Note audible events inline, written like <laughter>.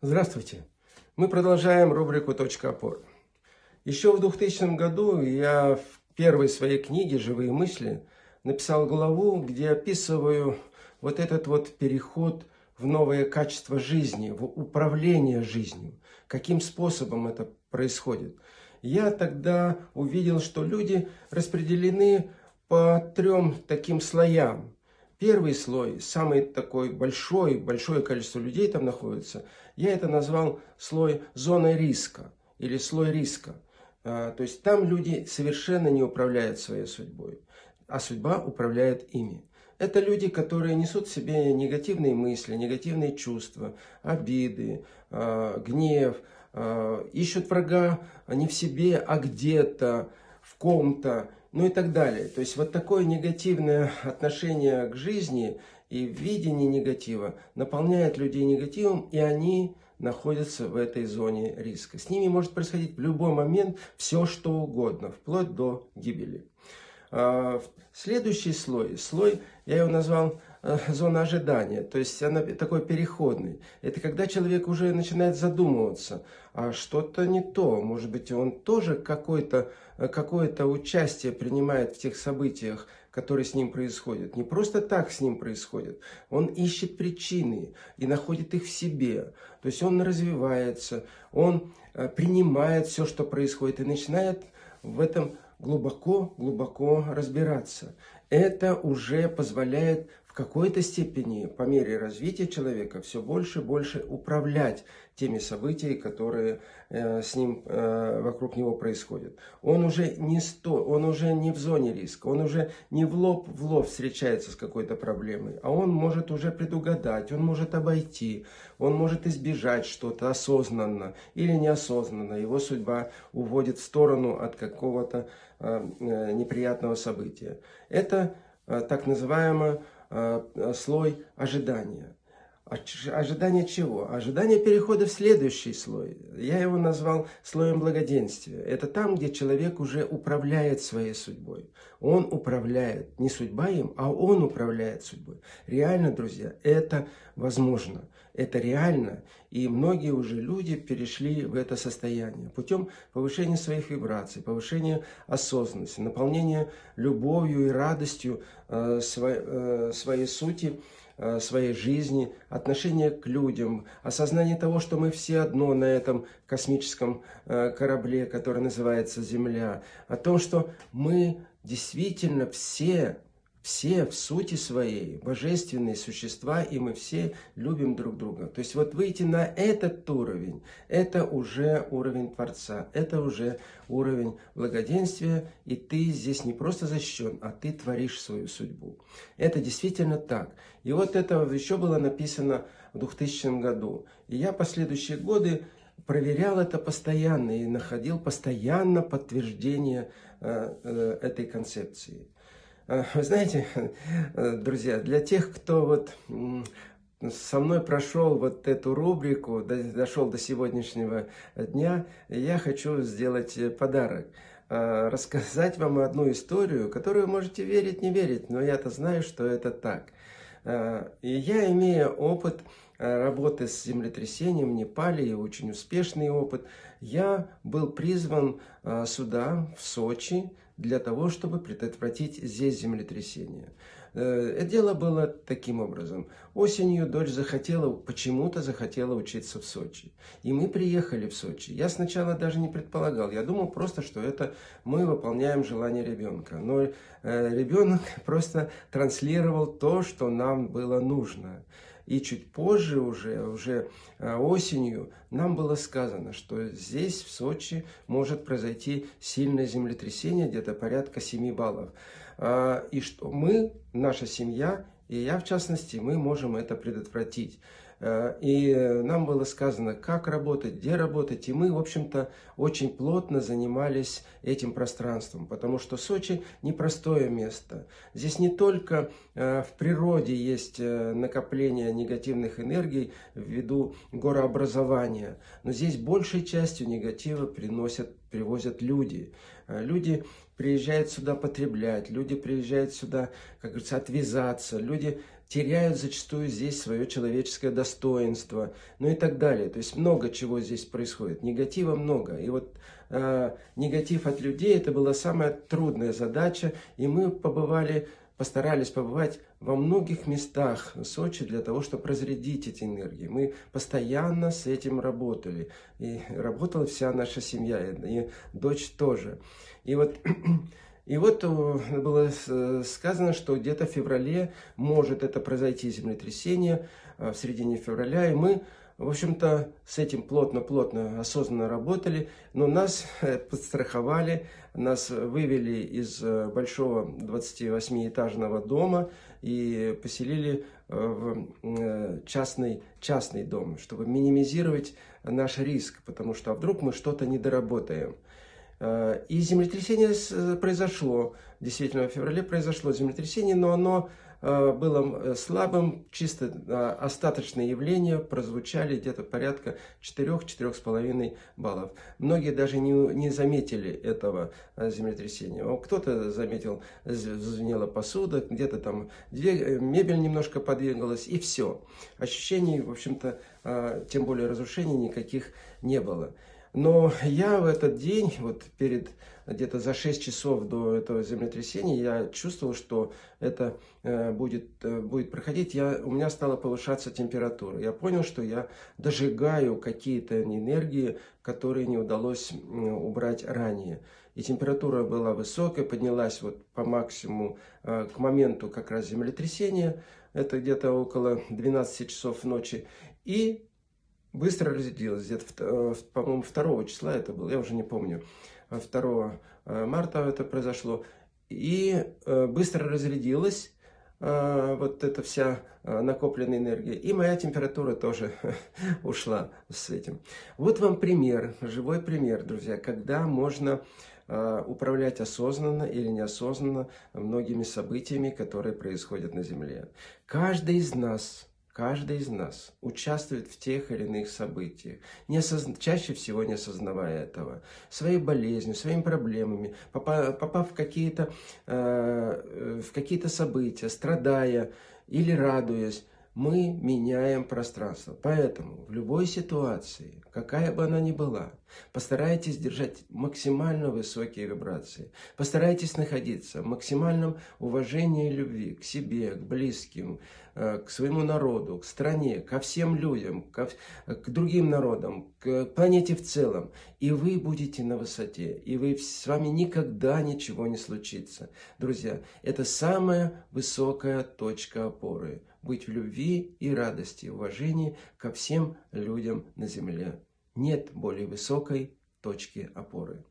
Здравствуйте! Мы продолжаем рубрику «Точка опоры». Еще в 2000 году я в первой своей книге «Живые мысли» написал главу, где описываю вот этот вот переход в новое качество жизни, в управление жизнью. Каким способом это происходит. Я тогда увидел, что люди распределены по трем таким слоям. Первый слой, самый такой большой, большое количество людей там находится, я это назвал слой зоны риска или слой риска. А, то есть там люди совершенно не управляют своей судьбой, а судьба управляет ими. Это люди, которые несут в себе негативные мысли, негативные чувства, обиды, а, гнев, а, ищут врага не в себе, а где-то, в ком-то ну и так далее. То есть вот такое негативное отношение к жизни и видение негатива наполняет людей негативом, и они находятся в этой зоне риска. С ними может происходить в любой момент все, что угодно, вплоть до гибели. А, следующий слой, слой, я его назвал зона ожидания, то есть она такой переходный. Это когда человек уже начинает задумываться, а что-то не то, может быть, он тоже какое-то э, какое -то участие принимает в тех событиях, которые с ним происходят. Не просто так с ним происходит, он ищет причины и находит их в себе. То есть он развивается, он э, принимает все, что происходит и начинает в этом глубоко-глубоко разбираться. Это уже позволяет какой-то степени, по мере развития человека, все больше и больше управлять теми событиями, которые э, с ним, э, вокруг него происходят. Он уже, не сто, он уже не в зоне риска, он уже не в лоб в лоб встречается с какой-то проблемой, а он может уже предугадать, он может обойти, он может избежать что-то осознанно или неосознанно. Его судьба уводит в сторону от какого-то э, э неприятного события. Это э, так называемое слой ожидания. Ожидание чего? Ожидание перехода в следующий слой. Я его назвал слоем благоденствия. Это там, где человек уже управляет своей судьбой. Он управляет, не судьба им, а он управляет судьбой. Реально, друзья, это возможно. Это реально. И многие уже люди перешли в это состояние путем повышения своих вибраций, повышения осознанности, наполнения любовью и радостью э, своей, э, своей сути, Э, своей жизни, отношение к людям, осознание того, что мы все одно на этом космическом э, корабле, который называется Земля, о том, что мы действительно все все в сути своей божественные существа, и мы все любим друг друга. То есть вот выйти на этот уровень, это уже уровень Творца, это уже уровень благоденствия, и ты здесь не просто защищен, а ты творишь свою судьбу. Это действительно так. И вот это еще было написано в 2000 году. И я последующие годы проверял это постоянно и находил постоянно подтверждение э, э, этой концепции. Э, <laughs> вы знаете, э, <laughs> друзья, для тех, кто вот со мной прошел вот эту рубрику, дошел до сегодняшнего дня, я хочу сделать э, подарок. Рассказать вам одну историю, которую можете верить, не верить, но я-то знаю, что это так. И я, имея опыт работы с землетрясением в Непале, и очень успешный опыт, я был призван сюда, в Сочи, для того, чтобы предотвратить здесь землетрясение. Э, дело было таким образом. Осенью дочь захотела, почему-то захотела учиться в Сочи. И мы приехали в Сочи. Я сначала даже не предполагал. Я думал просто, что это мы выполняем желание ребенка. Но э, ребенок <laughs> просто транслировал то, что нам было нужно. И чуть позже, уже, уже э, осенью, нам было сказано, что здесь, в Сочи, может произойти сильное землетрясение, где-то порядка 7 баллов. А, и что мы, наша семья, и я в частности, мы можем это предотвратить. Э, и нам было сказано, как работать, где работать. И мы, в общем-то, очень плотно занимались этим пространством, потому что Сочи непростое место. Здесь не только э, в природе есть э, накопление негативных энергий ввиду горообразования, но здесь большей частью негатива приносят, привозят люди. Люди приезжают сюда потреблять, люди приезжают сюда, как говорится, отвязаться, люди теряют зачастую здесь свое человеческое достоинство, ну и так далее. То есть много чего здесь происходит, негатива много. И вот э, негатив от людей это была самая трудная задача, и мы побывали постарались побывать во многих местах Сочи для того, чтобы разрядить эти энергии. Мы постоянно с этим работали. И работала вся наша семья, и дочь тоже. И вот <clears throat> И вот э, было сказано, что где-то в феврале может это произойти землетрясение, э, в середине февраля, и мы, в общем-то, с этим плотно-плотно, осознанно работали, но нас э, подстраховали, нас вывели из большого 28-этажного дома и поселили в частный, частный дом, чтобы минимизировать наш риск, потому что а вдруг мы что-то не доработаем. Э, и землетрясение э, произошло, действительно в феврале произошло землетрясение, но оно э, было слабым, чисто остаточные явления прозвучали где-то порядка 4-4,5 баллов. Многие даже не, не заметили этого землетрясения. Кто-то заметил, звенела посуда, где-то там мебель немножко подвигалась, и все. Ощущений, в общем-то, тем более разрушений никаких не было. Но я в этот день, вот перед где-то за 6 часов до этого землетрясения, я чувствовал, что это э, будет, э, будет проходить. Я, у меня стала повышаться температура. Я понял, что я дожигаю какие-то энергии, которые не удалось убрать ранее. И температура была высокая, поднялась вот по максимуму э, к моменту как раз землетрясения. Это где-то около 12 часов ночи. И быстро разделилась. Где-то, э, по-моему, 2 числа это было, я уже не помню. 2 э, марта это произошло. И э, быстро разрядилась вот эта вся накопленная энергия. И моя температура тоже <laughs> ушла с этим. Вот вам пример, живой пример, друзья, когда можно управлять осознанно или неосознанно многими событиями, которые происходят на Земле. Каждый из нас Каждый из нас участвует в тех или иных событиях, не осозна... чаще всего не осознавая этого, своей болезнью, своими проблемами, попав, в какие-то э, в какие-то события, страдая или радуясь, мы меняем пространство. Поэтому в любой ситуации, какая бы она ни была, постарайтесь держать максимально высокие вибрации. Постарайтесь находиться в максимальном уважении и любви к себе, к близким, э, к своему народу, к стране, ко всем людям, к другим народам, к планете в целом. И вы будете на высоте, и вы, с вами никогда ничего не случится. Друзья, это самая высокая точка опоры быть в любви и радости, уважении ко всем людям на земле. Нет более высокой точки опоры.